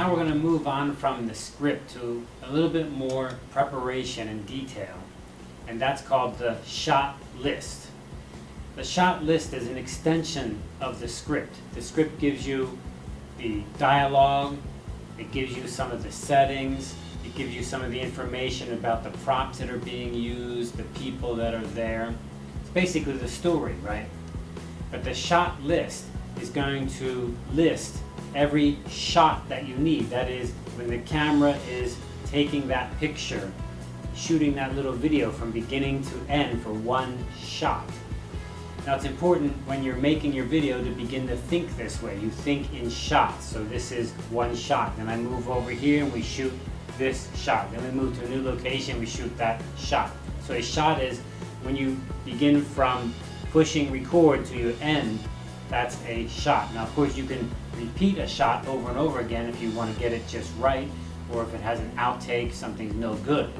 now we're going to move on from the script to a little bit more preparation and detail. And that's called the shot list. The shot list is an extension of the script. The script gives you the dialogue, it gives you some of the settings, it gives you some of the information about the props that are being used, the people that are there. It's basically the story, right? But the shot list is going to list every shot that you need. That is, when the camera is taking that picture, shooting that little video from beginning to end for one shot. Now it's important when you're making your video to begin to think this way. You think in shots. So this is one shot. Then I move over here and we shoot this shot. Then we move to a new location, we shoot that shot. So a shot is when you begin from pushing record to your end, that's a shot. Now of course you can repeat a shot over and over again if you want to get it just right, or if it has an outtake, something's no good.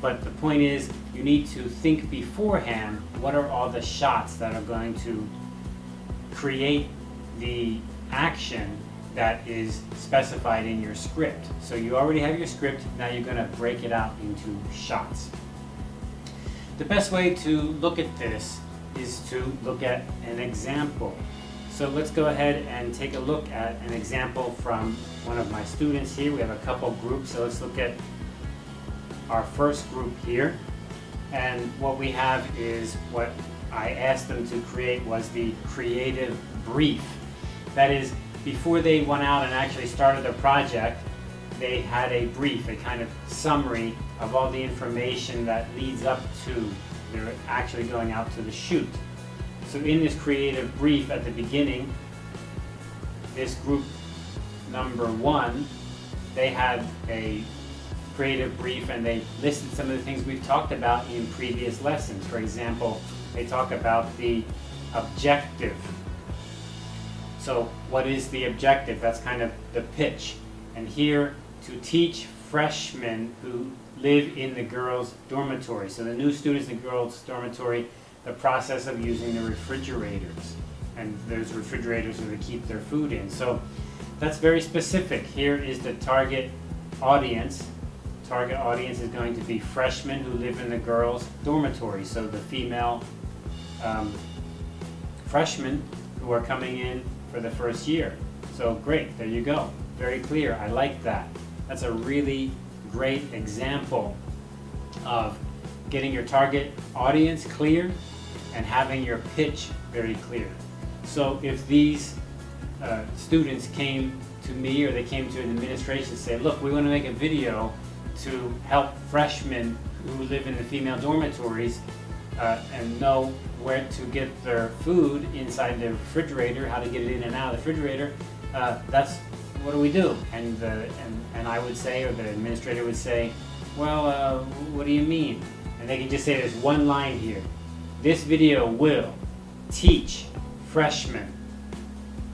But the point is, you need to think beforehand, what are all the shots that are going to create the action that is specified in your script. So you already have your script, now you're going to break it out into shots. The best way to look at this is to look at an example. So let's go ahead and take a look at an example from one of my students here. We have a couple groups, so let's look at our first group here. And what we have is what I asked them to create was the creative brief. That is, before they went out and actually started their project, they had a brief, a kind of summary of all the information that leads up to their actually going out to the shoot. So in this creative brief at the beginning, this group number one, they had a creative brief and they listed some of the things we've talked about in previous lessons. For example, they talk about the objective. So what is the objective? That's kind of the pitch. And here to teach freshmen who live in the girls' dormitory. So the new students in the girls' dormitory, the process of using the refrigerators. And those refrigerators are to keep their food in. So that's very specific. Here is the target audience target audience is going to be freshmen who live in the girls' dormitory. So the female um, freshmen who are coming in for the first year. So great, there you go. Very clear, I like that. That's a really great example of getting your target audience clear and having your pitch very clear. So if these uh, students came to me or they came to an administration and say, look, we want to make a video to help freshmen who live in the female dormitories uh, and know where to get their food inside the refrigerator, how to get it in and out of the refrigerator, uh, that's what do we do? And, the, and, and I would say, or the administrator would say, well, uh, what do you mean? And they can just say there's one line here. This video will teach freshmen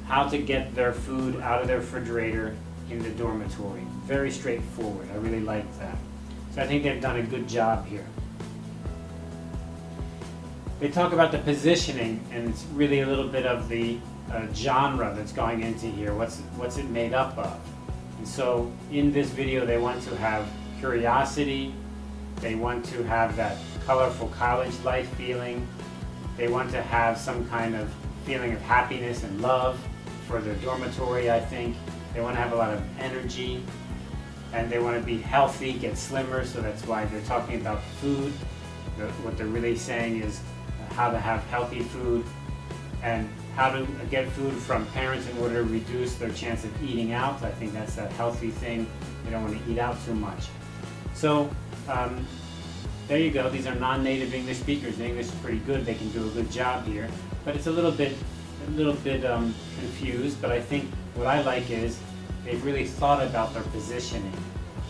how to get their food out of their refrigerator in the dormitory. Very straightforward. I really like that. So I think they've done a good job here. They talk about the positioning, and it's really a little bit of the uh, genre that's going into here. What's, what's it made up of? And so in this video, they want to have curiosity. They want to have that colorful college life feeling. They want to have some kind of feeling of happiness and love for their dormitory, I think. They want to have a lot of energy and they want to be healthy, get slimmer, so that's why they're talking about food. What they're really saying is how to have healthy food and how to get food from parents in order to reduce their chance of eating out. I think that's a healthy thing. They don't want to eat out too much. So um, there you go. These are non-native English speakers. The English is pretty good. They can do a good job here. But it's a little bit, a little bit um, confused. But I think what I like is they've really thought about their positioning.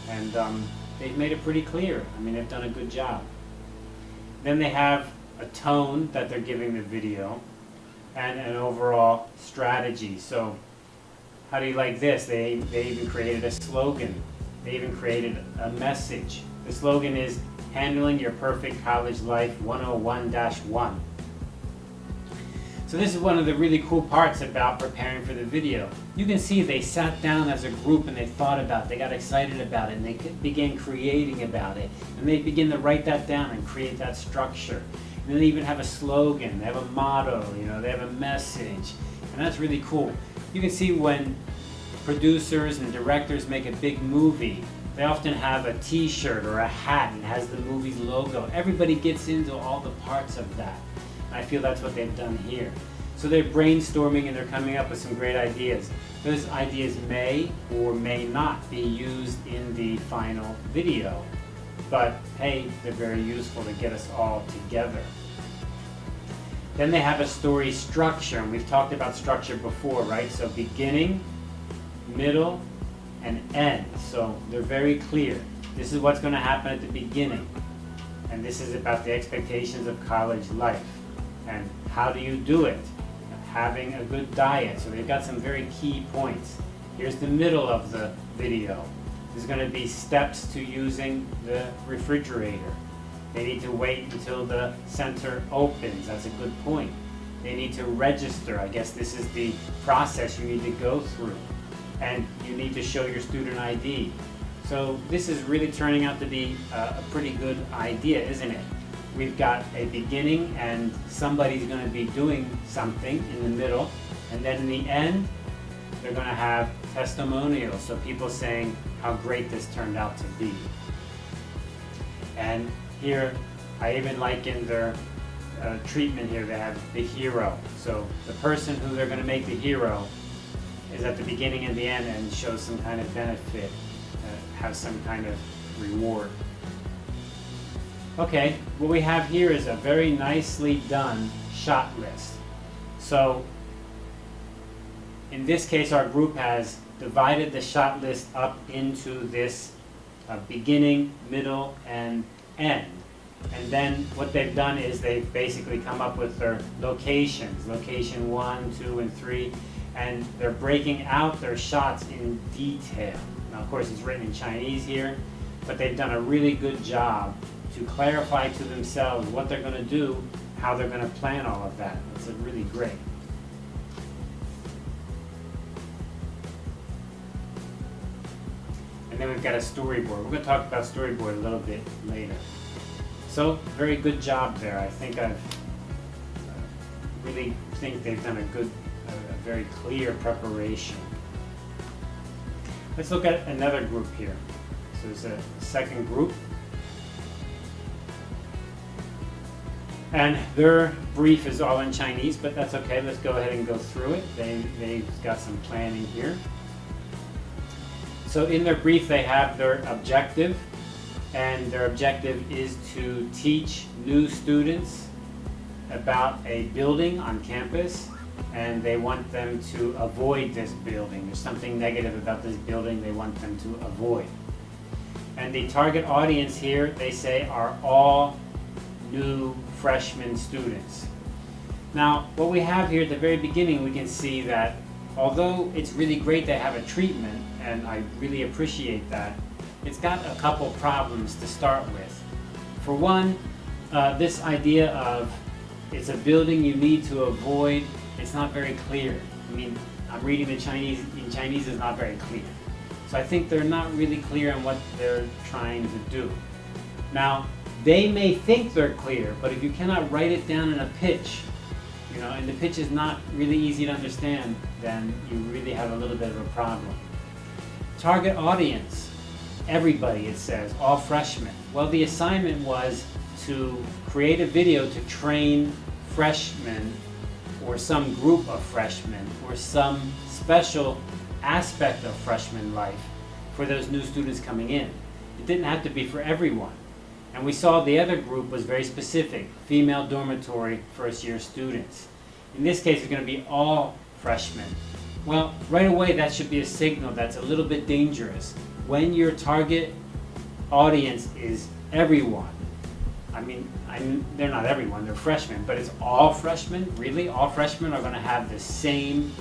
And um, they've made it pretty clear. I mean, they've done a good job. Then they have a tone that they're giving the video and an overall strategy. So how do you like this? They, they even created a slogan. They even created a message. The slogan is Handling Your Perfect College Life 101-1. So this is one of the really cool parts about preparing for the video. You can see they sat down as a group and they thought about it, they got excited about it, and they began creating about it. And they begin to write that down and create that structure. And they even have a slogan, they have a motto, you know, they have a message. And that's really cool. You can see when producers and directors make a big movie, they often have a t-shirt or a hat and has the movie's logo. Everybody gets into all the parts of that. I feel that's what they've done here. So they're brainstorming and they're coming up with some great ideas. Those ideas may or may not be used in the final video, but hey, they're very useful to get us all together. Then they have a story structure, and we've talked about structure before, right? So beginning, middle, and end. So they're very clear. This is what's going to happen at the beginning. And this is about the expectations of college life. And how do you do it? Having a good diet. So they've got some very key points. Here's the middle of the video. There's going to be steps to using the refrigerator. They need to wait until the center opens. That's a good point. They need to register. I guess this is the process you need to go through. And you need to show your student ID. So this is really turning out to be a pretty good idea, isn't it? we've got a beginning and somebody's going to be doing something in the middle and then in the end they're going to have testimonials so people saying how great this turned out to be and here I even like in their uh, treatment here they have the hero so the person who they're going to make the hero is at the beginning and the end and shows some kind of benefit uh, has some kind of reward Okay, what we have here is a very nicely done shot list. So in this case our group has divided the shot list up into this uh, beginning, middle, and end. And then what they've done is they've basically come up with their locations, location one, two, and three, and they're breaking out their shots in detail. Now of course it's written in Chinese here, but they've done a really good job to clarify to themselves what they're going to do, how they're going to plan all of that. It's really great. And then we've got a storyboard. We're going to talk about storyboard a little bit later. So, very good job there. I think I've uh, really think they've done a good, very clear preparation. Let's look at another group here. So there's a second group. And their brief is all in Chinese, but that's okay. Let's go ahead and go through it. They, they've got some planning here. So in their brief, they have their objective, and their objective is to teach new students about a building on campus, and they want them to avoid this building. There's something negative about this building they want them to avoid. And the target audience here, they say, are all new freshman students. Now, what we have here at the very beginning, we can see that although it's really great to have a treatment, and I really appreciate that, it's got a couple problems to start with. For one, uh, this idea of it's a building you need to avoid, it's not very clear. I mean, I'm reading the Chinese, in Chinese is not very clear. So I think they're not really clear on what they're trying to do. Now, they may think they're clear, but if you cannot write it down in a pitch, you know, and the pitch is not really easy to understand, then you really have a little bit of a problem. Target audience, everybody it says, all freshmen. Well, the assignment was to create a video to train freshmen or some group of freshmen or some special aspect of freshman life for those new students coming in. It didn't have to be for everyone. And we saw the other group was very specific, female dormitory first year students. In this case, it's going to be all freshmen. Well, right away, that should be a signal that's a little bit dangerous. When your target audience is everyone, I mean, I'm, they're not everyone, they're freshmen, but it's all freshmen? Really? All freshmen are going to have the same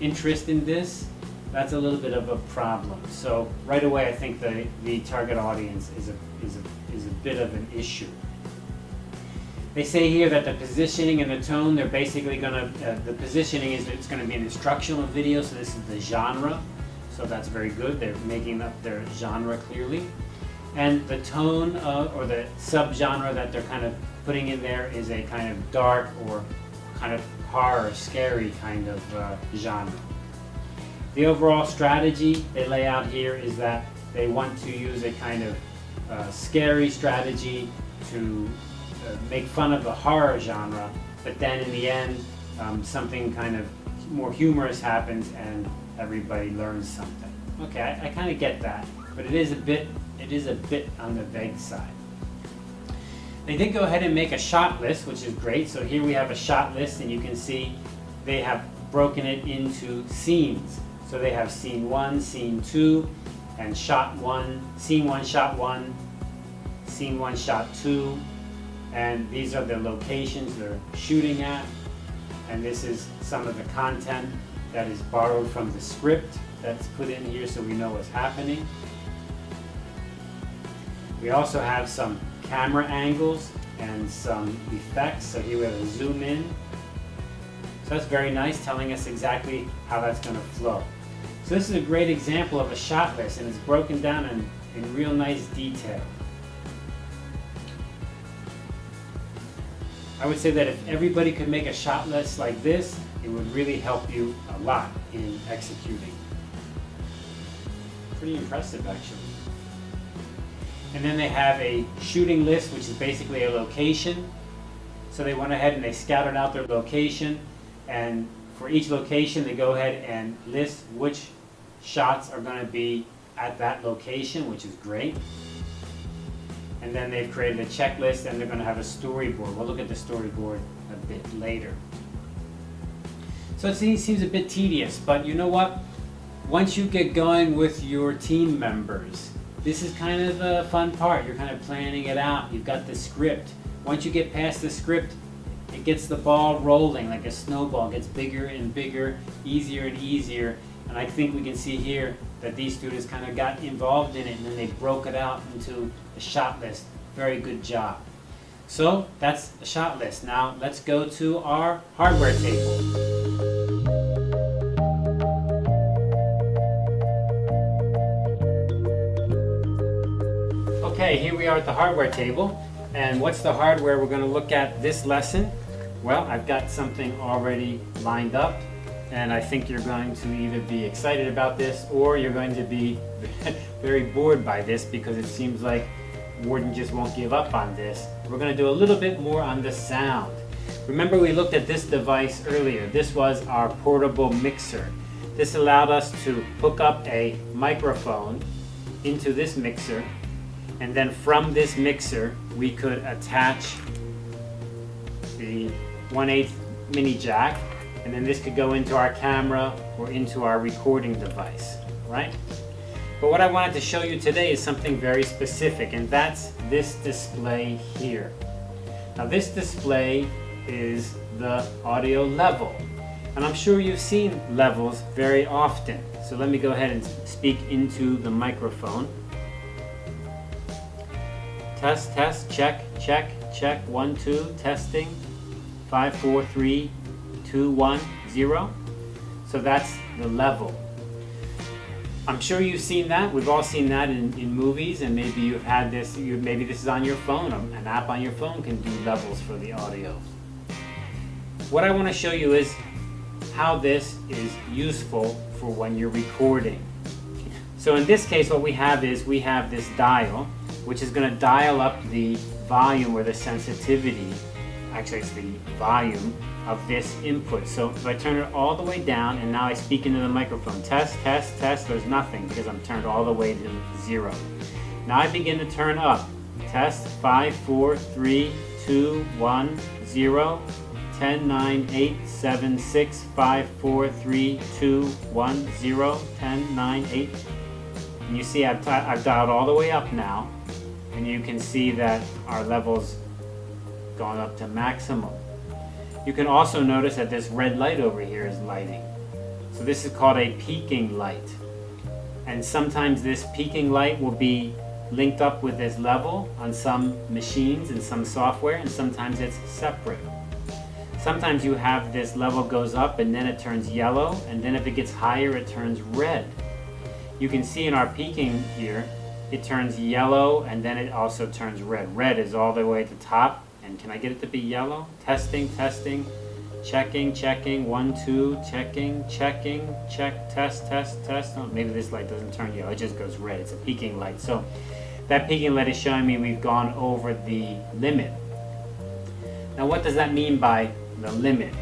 interest in this? That's a little bit of a problem. So right away, I think the, the target audience is a, is a is a bit of an issue. They say here that the positioning and the tone, they're basically gonna, uh, the positioning is it's gonna be an instructional video, so this is the genre. So that's very good. They're making up their genre clearly. And the tone uh, or the subgenre that they're kind of putting in there is a kind of dark or kind of horror, scary kind of uh, genre. The overall strategy they lay out here is that they want to use a kind of uh, scary strategy to uh, make fun of the horror genre, but then in the end, um, something kind of more humorous happens and everybody learns something. Okay, I, I kind of get that, but it is a bit it is a bit on the vague side. They did go ahead and make a shot list, which is great. So here we have a shot list, and you can see they have broken it into scenes. So they have scene one, scene two, and shot one, scene one, shot one, scene one, shot two, and these are the locations they're shooting at. And this is some of the content that is borrowed from the script that's put in here so we know what's happening. We also have some camera angles and some effects. So here we have a zoom in. So that's very nice, telling us exactly how that's going to flow. So this is a great example of a shot list and it's broken down in, in real nice detail. I would say that if everybody could make a shot list like this, it would really help you a lot in executing. Pretty impressive actually. And then they have a shooting list, which is basically a location. So they went ahead and they scouted out their location. And for each location, they go ahead and list which shots are going to be at that location, which is great. And then they've created a checklist and they're going to have a storyboard. We'll look at the storyboard a bit later. So it seems a bit tedious, but you know what? Once you get going with your team members, this is kind of the fun part. You're kind of planning it out. You've got the script. Once you get past the script, it gets the ball rolling like a snowball. It gets bigger and bigger, easier and easier. And I think we can see here that these students kind of got involved in it and then they broke it out into a shot list. Very good job. So that's a shot list. Now let's go to our hardware table. Okay, here we are at the hardware table. And what's the hardware we're going to look at this lesson? Well, I've got something already lined up. And I think you're going to either be excited about this or you're going to be very bored by this because it seems like Warden just won't give up on this. We're going to do a little bit more on the sound. Remember we looked at this device earlier. This was our portable mixer. This allowed us to hook up a microphone into this mixer and then from this mixer, we could attach the 1 8 mini jack. And then this could go into our camera or into our recording device, right? But what I wanted to show you today is something very specific, and that's this display here. Now this display is the audio level. And I'm sure you've seen levels very often. So let me go ahead and speak into the microphone. Test, test, check, check, check, one, two, testing, five, four, three, two, one, zero. So that's the level. I'm sure you've seen that. We've all seen that in, in movies, and maybe you've had this, you, maybe this is on your phone. An app on your phone can do levels for the audio. What I want to show you is how this is useful for when you're recording. So in this case, what we have is we have this dial, which is going to dial up the volume or the sensitivity, actually it's the volume of this input. So if I turn it all the way down and now I speak into the microphone, test, test, test, there's nothing because I'm turned all the way to zero. Now I begin to turn up. Test, 5, 4, 3, 2, 1, 0, 10, 9, 8, 7, 6, 5, 4, 3, 2, 1, 0, 10, 9, 8. And you see I've, I've dialed all the way up now and you can see that our levels gone up to maximum. You can also notice that this red light over here is lighting. So this is called a peaking light. And sometimes this peaking light will be linked up with this level on some machines and some software, and sometimes it's separate. Sometimes you have this level goes up and then it turns yellow, and then if it gets higher, it turns red. You can see in our peaking here, it turns yellow and then it also turns red. Red is all the way at the top, and can I get it to be yellow? Testing, testing, checking, checking, one, two, checking, checking, check, test, test, test. Oh, maybe this light doesn't turn yellow, it just goes red. It's a peaking light. So that peaking light is showing me we've gone over the limit. Now what does that mean by the limit?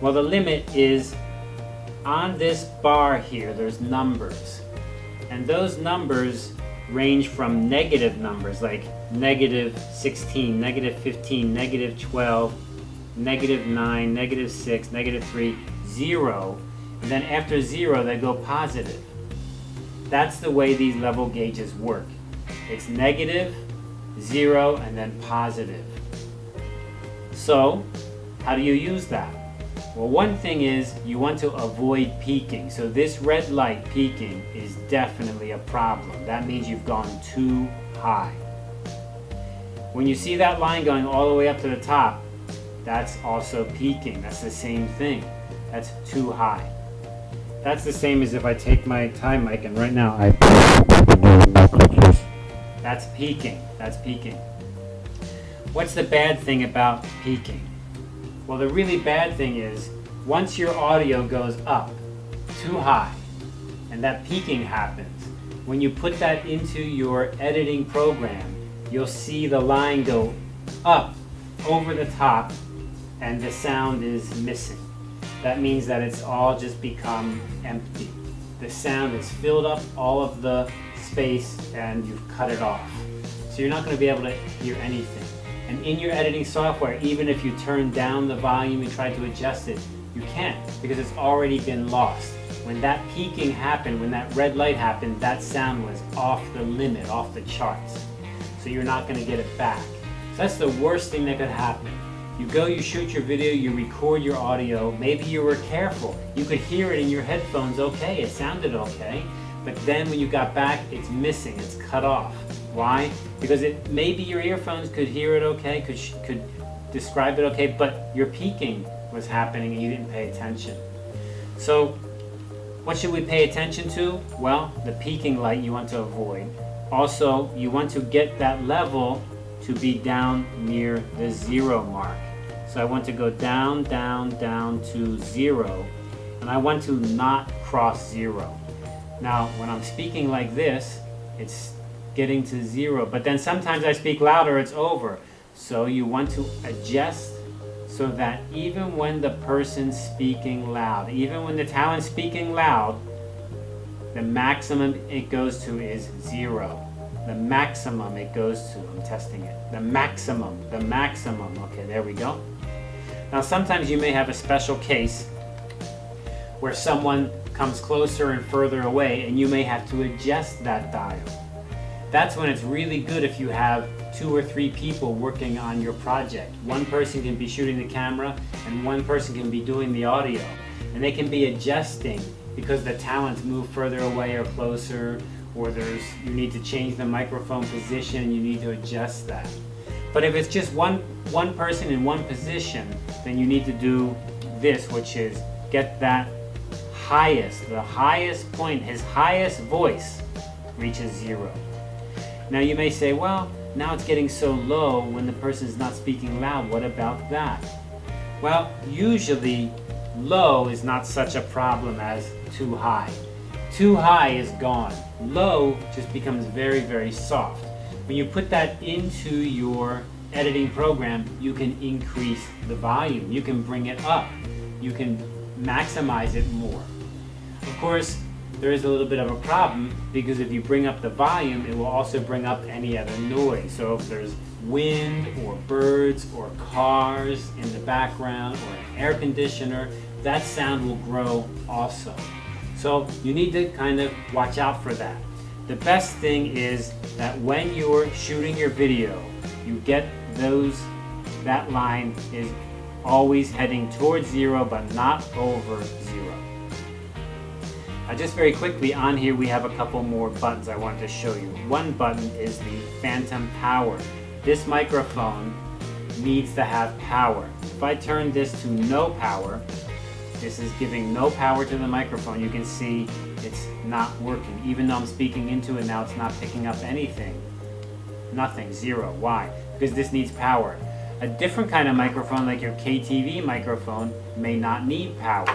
Well, the limit is on this bar here, there's numbers. And those numbers range from negative numbers like negative 16, negative 15, negative 12, negative 9, negative 6, negative 3, 0. And then after 0, they go positive. That's the way these level gauges work. It's negative, 0, and then positive. So, how do you use that? Well, one thing is you want to avoid peaking. So this red light peaking is definitely a problem. That means you've gone too high. When you see that line going all the way up to the top, that's also peaking. That's the same thing. That's too high. That's the same as if I take my time mic and right now I That's peaking. That's peaking. What's the bad thing about peaking? Well, the really bad thing is, once your audio goes up too high, and that peaking happens, when you put that into your editing program, you'll see the line go up over the top and the sound is missing. That means that it's all just become empty. The sound has filled up all of the space and you've cut it off. So you're not going to be able to hear anything. And in your editing software, even if you turn down the volume and try to adjust it, you can't because it's already been lost. When that peaking happened, when that red light happened, that sound was off the limit, off the charts. So you're not going to get it back. So that's the worst thing that could happen. You go, you shoot your video, you record your audio, maybe you were careful. You could hear it in your headphones okay, it sounded okay, but then when you got back, it's missing, it's cut off. Why? Because it maybe your earphones could hear it okay, could, could describe it okay, but your peaking was happening and you didn't pay attention. So what should we pay attention to? Well, the peaking light you want to avoid. Also, you want to get that level to be down near the zero mark. So I want to go down, down, down to zero, and I want to not cross zero. Now, when I'm speaking like this, it's getting to zero. But then sometimes I speak louder, it's over. So you want to adjust so that even when the person's speaking loud, even when the talent's speaking loud, the maximum it goes to is zero. The maximum it goes to, I'm testing it. The maximum, the maximum. Okay, there we go. Now sometimes you may have a special case where someone comes closer and further away and you may have to adjust that dial. That's when it's really good if you have two or three people working on your project. One person can be shooting the camera and one person can be doing the audio. And they can be adjusting because the talents move further away or closer or there's you need to change the microphone position, you need to adjust that. But if it's just one, one person in one position, then you need to do this, which is get that highest, the highest point, his highest voice reaches zero. Now you may say, well, now it's getting so low when the person is not speaking loud. What about that? Well, usually low is not such a problem as too high. Too high is gone. Low just becomes very, very soft. When you put that into your editing program, you can increase the volume. You can bring it up. You can maximize it more. Of course, there is a little bit of a problem because if you bring up the volume, it will also bring up any other noise. So if there's wind or birds or cars in the background or an air conditioner, that sound will grow also. So you need to kind of watch out for that. The best thing is that when you're shooting your video, you get those, that line is always heading towards zero but not over zero. Uh, just very quickly, on here we have a couple more buttons I want to show you. One button is the phantom power. This microphone needs to have power. If I turn this to no power, this is giving no power to the microphone. You can see it's not working. Even though I'm speaking into it now, it's not picking up anything. Nothing, zero. Why? Because this needs power. A different kind of microphone, like your KTV microphone, may not need power.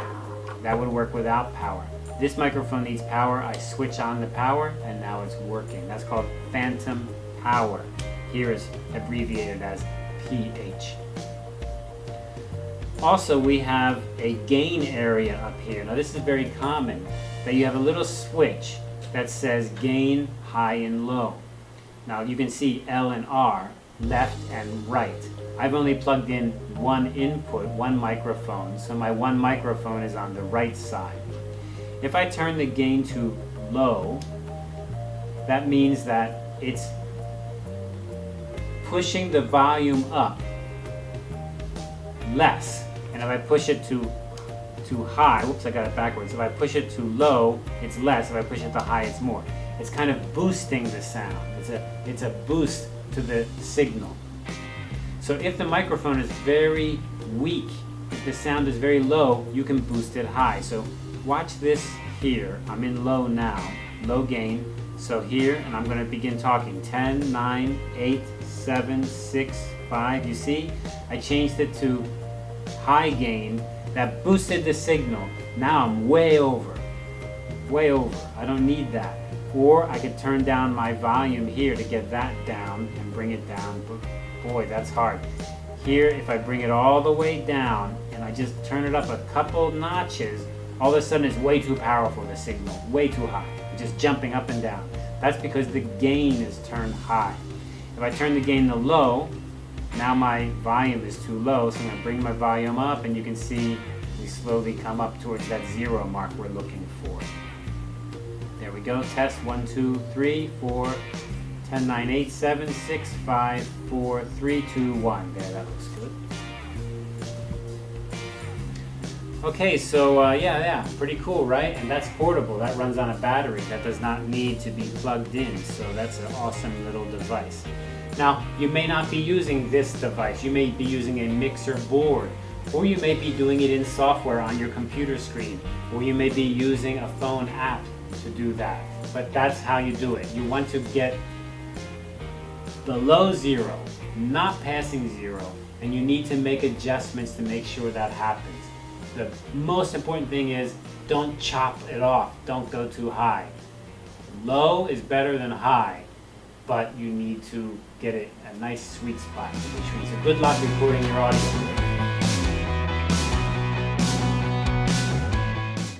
That would work without power. This microphone needs power. I switch on the power, and now it's working. That's called phantom power. Here is abbreviated as PH. Also, we have a gain area up here. Now, this is very common, that you have a little switch that says gain, high, and low. Now, you can see L and R, left and right. I've only plugged in one input, one microphone, so my one microphone is on the right side. If I turn the gain to low, that means that it's pushing the volume up less and if I push it to to high, whoops, I got it backwards. If I push it to low, it's less. If I push it to high, it's more. It's kind of boosting the sound. It's a, it's a boost to the signal. So if the microphone is very weak, if the sound is very low, you can boost it high. So watch this here. I'm in low now, low gain. So here, and I'm gonna begin talking. 10, 9, 8, 7, 6, 5. You see, I changed it to high gain that boosted the signal. Now I'm way over, way over. I don't need that. Or I could turn down my volume here to get that down and bring it down. But boy, that's hard. Here, if I bring it all the way down and I just turn it up a couple notches, all of a sudden it's way too powerful, the signal, way too high. Just jumping up and down. That's because the gain is turned high. If I turn the gain to low, now my volume is too low, so I'm going to bring my volume up and you can see we slowly come up towards that zero mark we're looking for. There we go, test 1, 2, 3, 4, 10, 9, 8, 7, 6, 5, 4, 3, 2, 1. There, that looks good. Okay, so uh, yeah, yeah, pretty cool, right? And that's portable. That runs on a battery. That does not need to be plugged in. So that's an awesome little device. Now, you may not be using this device. You may be using a mixer board, or you may be doing it in software on your computer screen, or you may be using a phone app to do that. But that's how you do it. You want to get below zero, not passing zero, and you need to make adjustments to make sure that happens. The most important thing is don't chop it off. Don't go too high. Low is better than high but you need to get it a nice sweet spot, which means a good luck recording your audio.